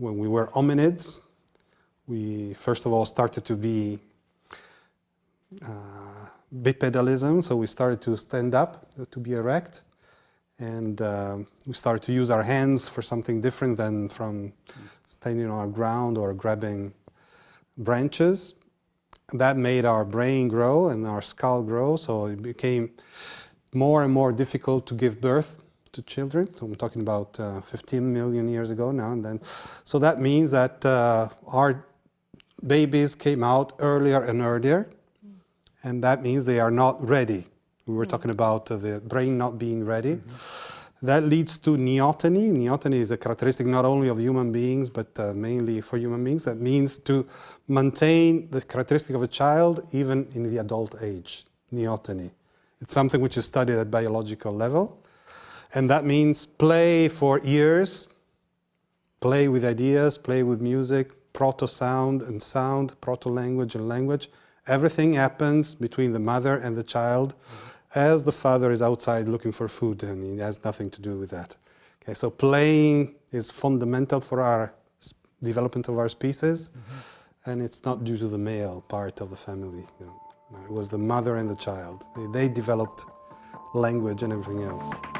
when we were hominids, we first of all started to be uh, bipedalism, so we started to stand up, to be erect, and uh, we started to use our hands for something different than from standing on the ground or grabbing branches. That made our brain grow and our skull grow, so it became more and more difficult to give birth to children. So I'm talking about uh, 15 million years ago now and then. So that means that uh, our babies came out earlier and earlier, and that means they are not ready. We were talking about uh, the brain not being ready. Mm -hmm. That leads to neoteny. Neoteny is a characteristic not only of human beings, but uh, mainly for human beings. That means to maintain the characteristic of a child even in the adult age, neoteny. It's something which is studied at biological level. And that means play for ears, play with ideas, play with music, proto-sound and sound, proto-language and language. Everything happens between the mother and the child as the father is outside looking for food and he has nothing to do with that. Okay, so playing is fundamental for our development of our species mm -hmm. and it's not due to the male part of the family. You know. It was the mother and the child. They, they developed language and everything else.